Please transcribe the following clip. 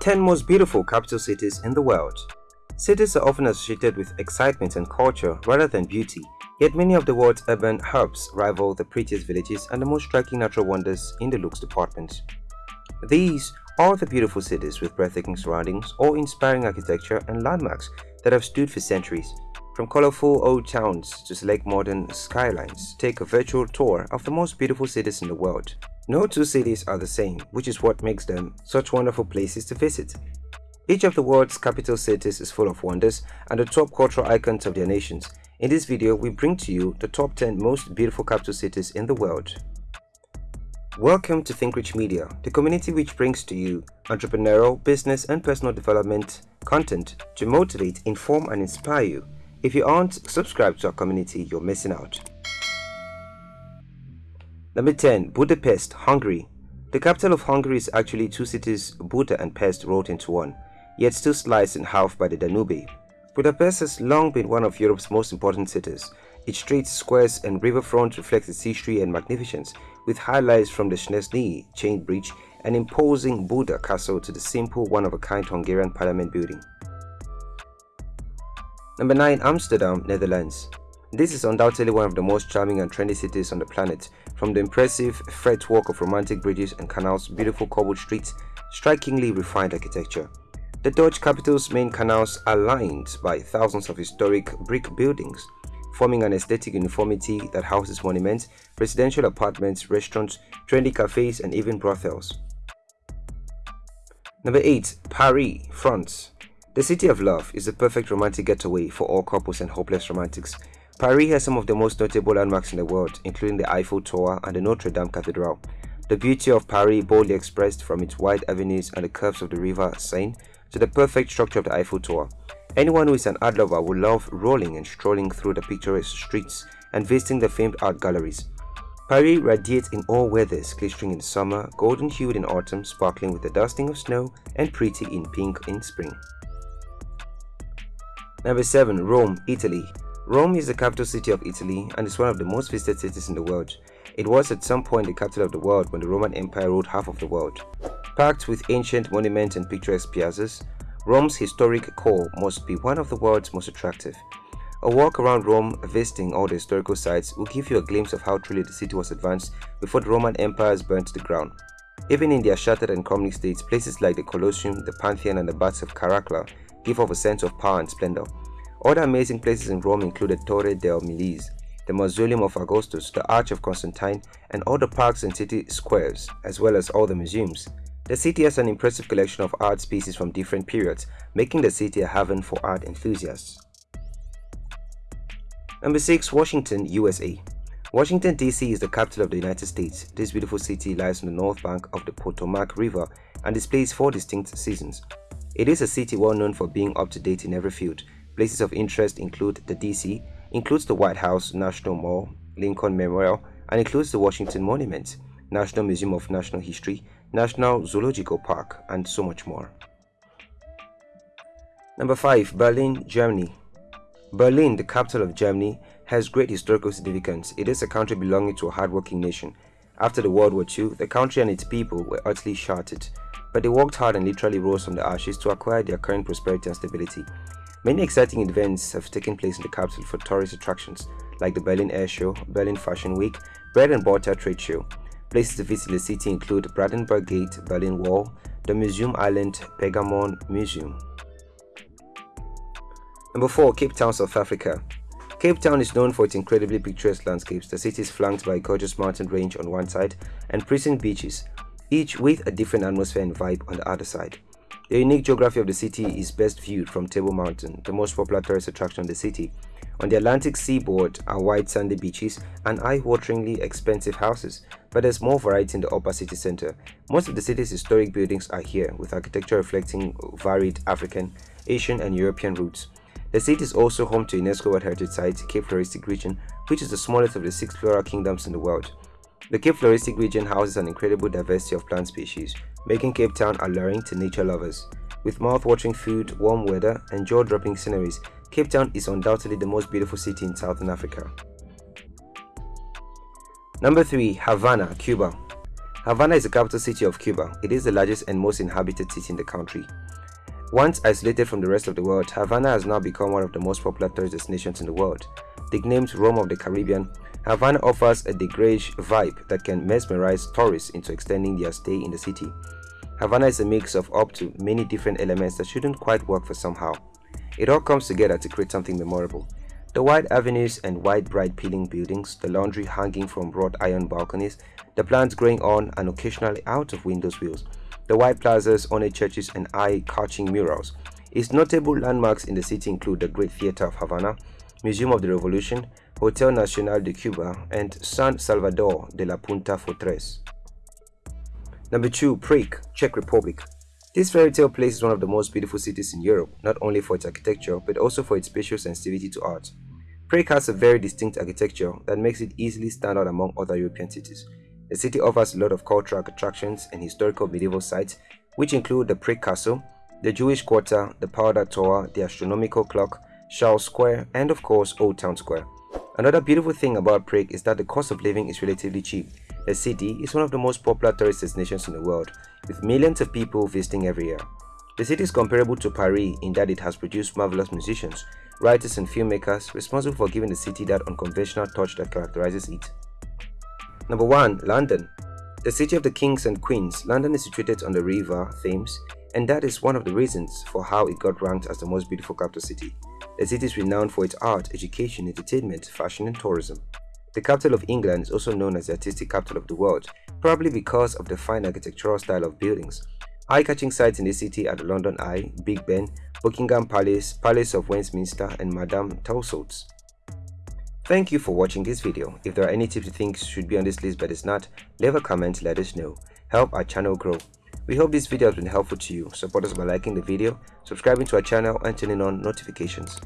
10 most beautiful capital cities in the world. Cities are often associated with excitement and culture rather than beauty, yet many of the world's urban hubs rival the prettiest villages and the most striking natural wonders in the looks department. These are the beautiful cities with breathtaking surroundings or inspiring architecture and landmarks that have stood for centuries. From colorful old towns to select modern skylines, take a virtual tour of the most beautiful cities in the world. No two cities are the same, which is what makes them such wonderful places to visit. Each of the world's capital cities is full of wonders and the top cultural icons of their nations. In this video, we bring to you the top 10 most beautiful capital cities in the world. Welcome to ThinkRich Media, the community which brings to you entrepreneurial, business and personal development content to motivate, inform and inspire you. If you aren't subscribed to our community, you're missing out. Number 10. Budapest, Hungary. The capital of Hungary is actually two cities, Buda and Pest, rolled into one, yet still sliced in half by the Danube. Budapest has long been one of Europe's most important cities. Its streets, squares and riverfront reflect its history and magnificence, with highlights from the Széchenyi chain bridge and imposing Buda castle to the simple one-of-a-kind Hungarian parliament building. Number 9. Amsterdam, Netherlands. This is undoubtedly one of the most charming and trendy cities on the planet, from the impressive fretwork of romantic bridges and canals, beautiful cobbled streets, strikingly refined architecture. The Dutch capital's main canals are lined by thousands of historic brick buildings, forming an aesthetic uniformity that houses monuments, residential apartments, restaurants, trendy cafes, and even brothels. Number 8. Paris, France. The city of love is the perfect romantic getaway for all couples and hopeless romantics. Paris has some of the most notable landmarks in the world, including the Eiffel Tower and the Notre Dame Cathedral. The beauty of Paris boldly expressed from its wide avenues and the curves of the river Seine to the perfect structure of the Eiffel Tower. Anyone who is an art lover will love rolling and strolling through the picturesque streets and visiting the famed art galleries. Paris radiates in all weathers, glittering in summer, golden hued in autumn, sparkling with the dusting of snow, and pretty in pink in spring. Number 7. Rome, Italy. Rome is the capital city of Italy and is one of the most visited cities in the world. It was at some point the capital of the world when the Roman Empire ruled half of the world. Packed with ancient monuments and picturesque piazzas, Rome's historic core must be one of the world's most attractive. A walk around Rome visiting all the historical sites will give you a glimpse of how truly the city was advanced before the Roman empires burnt to the ground. Even in their shattered and crumbling states, places like the Colosseum, the Pantheon and the Baths of Caracalla give off a sense of power and splendor. Other amazing places in Rome include the Torre delle Milizie, the Mausoleum of Augustus, the Arch of Constantine, and all the parks and city squares, as well as all the museums. The city has an impressive collection of art pieces from different periods, making the city a haven for art enthusiasts. Number 6. Washington, USA Washington, D.C. is the capital of the United States. This beautiful city lies on the north bank of the Potomac River and displays four distinct seasons. It is a city well known for being up to date in every field, Places of interest include the DC, includes the White House, National Mall, Lincoln Memorial, and includes the Washington Monument, National Museum of Natural History, National Zoological Park, and so much more. Number 5. Berlin, Germany Berlin, the capital of Germany, has great historical significance. It is a country belonging to a hardworking nation. After the World War II, the country and its people were utterly shattered, but they worked hard and literally rose from the ashes to acquire their current prosperity and stability. Many exciting events have taken place in the capital for tourist attractions like the Berlin Air Show, Berlin Fashion Week, Bread and Butter Trade Show. Places to visit the city include Brandenburg Gate, Berlin Wall, the Museum Island Pergamon Museum. Number 4. Cape Town, South Africa. Cape Town is known for its incredibly picturesque landscapes. The city is flanked by a gorgeous mountain range on one side and pristine beaches, each with a different atmosphere and vibe on the other side. The unique geography of the city is best viewed from Table Mountain, the most popular tourist attraction of the city. On the Atlantic seaboard are white sandy beaches and eye-wateringly expensive houses, but there's more variety in the upper city center. Most of the city's historic buildings are here, with architecture reflecting varied African, Asian and European roots. The city is also home to UNESCO World Heritage Site, Cape Floristic region, which is the smallest of the six floral kingdoms in the world. The Cape Floristic region houses an incredible diversity of plant species, making Cape Town alluring to nature lovers. With mouth-watering food, warm weather, and jaw-dropping sceneries, Cape Town is undoubtedly the most beautiful city in Southern Africa. Number 3. Havana, Cuba Havana is the capital city of Cuba. It is the largest and most inhabited city in the country. Once isolated from the rest of the world, Havana has now become one of the most popular tourist destinations in the world. Nicknamed Rome of the Caribbean, Havana offers a degage vibe that can mesmerize tourists into extending their stay in the city. Havana is a mix of up to many different elements that shouldn't quite work for somehow. It all comes together to create something memorable. The wide avenues and wide bright peeling buildings, the laundry hanging from wrought iron balconies, the plants growing on and occasionally out of windows wheels, the white plazas, ornate churches and eye-catching murals. Its notable landmarks in the city include the Great Theater of Havana, Museum of the Revolution, Hotel Nacional de Cuba, and San Salvador de la Punta Fortress. Number 2. Prague, Czech Republic. This fairy tale place is one of the most beautiful cities in Europe, not only for its architecture, but also for its spatial sensitivity to art. Prague has a very distinct architecture that makes it easily stand out among other European cities. The city offers a lot of cultural attractions and historical medieval sites, which include the Prague Castle, the Jewish Quarter, the Powder Tower, the Astronomical Clock, Charles Square, and of course Old Town Square. Another beautiful thing about Prague is that the cost of living is relatively cheap. The city is one of the most popular tourist destinations in the world, with millions of people visiting every year. The city is comparable to Paris in that it has produced marvelous musicians, writers and filmmakers responsible for giving the city that unconventional touch that characterizes it. Number 1. London The city of the kings and queens, London is situated on the river Thames and that is one of the reasons for how it got ranked as the most beautiful capital city. The city is renowned for its art, education, entertainment, fashion and tourism. The capital of England is also known as the artistic capital of the world, probably because of the fine architectural style of buildings. Eye-catching sites in the city are the London Eye, Big Ben, Buckingham Palace, Palace of Westminster and Madame Tussauds. Thank you for watching this video. If there are any tips you think should be on this list but is not, leave a comment let us know. Help our channel grow. We hope this video has been helpful to you. Support us by liking the video, subscribing to our channel and turning on notifications.